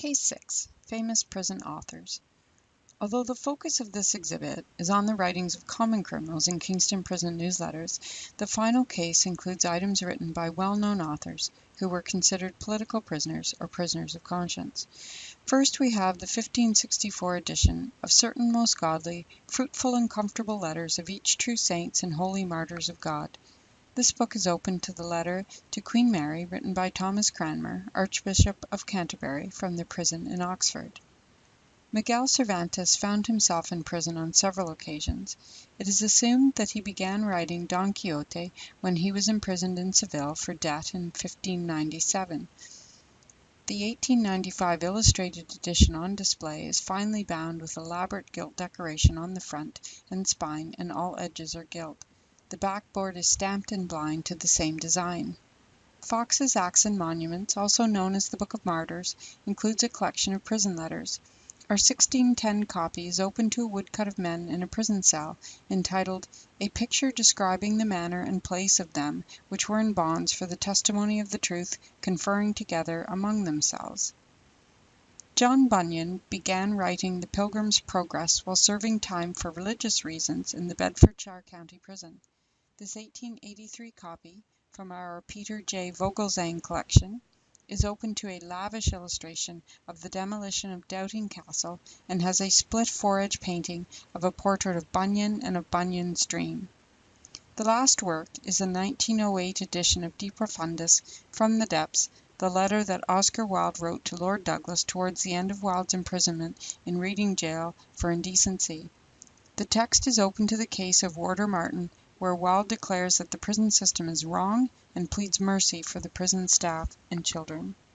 Case 6 Famous Prison Authors Although the focus of this exhibit is on the writings of common criminals in Kingston Prison newsletters, the final case includes items written by well-known authors who were considered political prisoners or prisoners of conscience. First we have the 1564 edition of certain most godly, fruitful and comfortable letters of each true saints and holy martyrs of God. This book is open to the letter to Queen Mary written by Thomas Cranmer, Archbishop of Canterbury, from the prison in Oxford. Miguel Cervantes found himself in prison on several occasions. It is assumed that he began writing Don Quixote when he was imprisoned in Seville for debt in 1597. The 1895 illustrated edition on display is finely bound with elaborate gilt decoration on the front and spine and all edges are gilt. The backboard is stamped in blind to the same design. Foxe's Acts and Monuments, also known as the Book of Martyrs, includes a collection of prison letters. Our 1610 copy is open to a woodcut of men in a prison cell, entitled "A Picture describing the manner and place of them which were in bonds for the testimony of the truth conferring together among themselves." John Bunyan began writing the Pilgrim's Progress while serving time for religious reasons in the Bedfordshire County Prison. This 1883 copy, from our Peter J. Vogelzang collection, is open to a lavish illustration of the demolition of Doubting Castle and has a split fore-edge painting of a portrait of Bunyan and of Bunyan's dream. The last work is the 1908 edition of De Profundis, From the Depths, the letter that Oscar Wilde wrote to Lord Douglas towards the end of Wilde's imprisonment in Reading gaol for indecency. The text is open to the case of Warder Martin where Wilde declares that the prison system is wrong and pleads mercy for the prison staff and children.